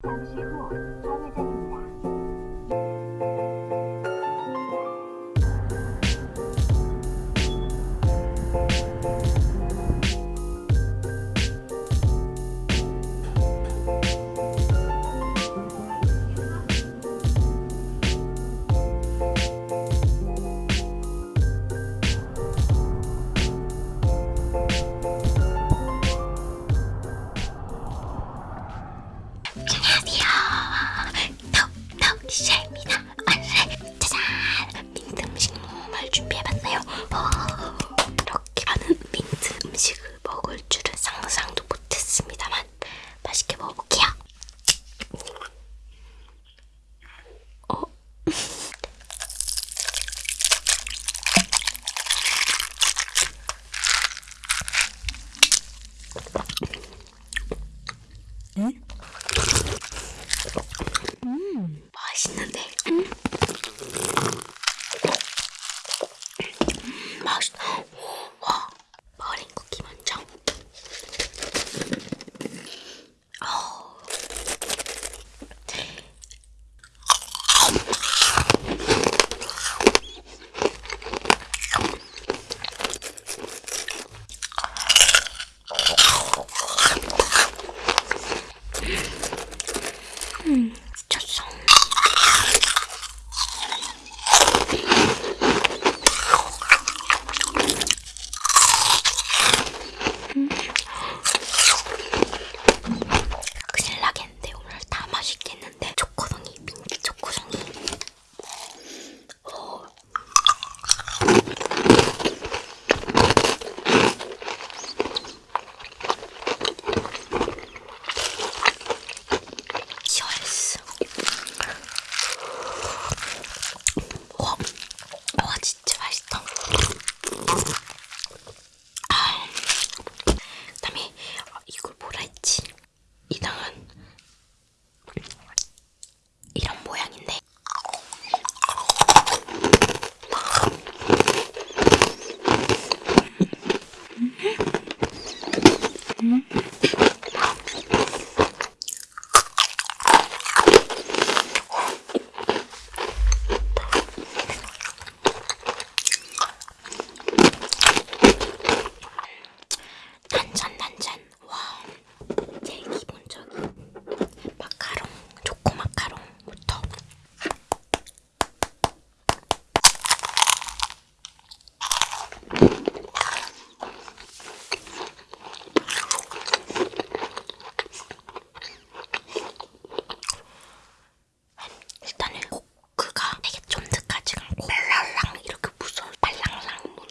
下期末周 Merci.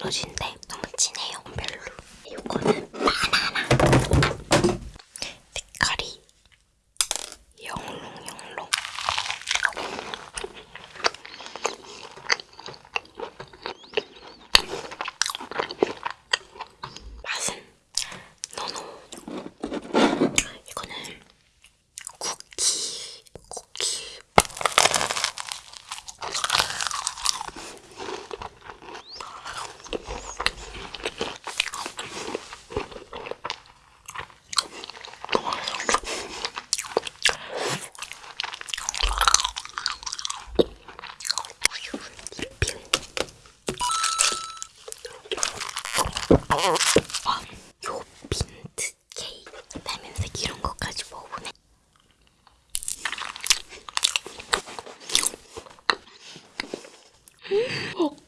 무너진데 요 민트 케이크 라면색 이런 것까지 먹어보네. 음.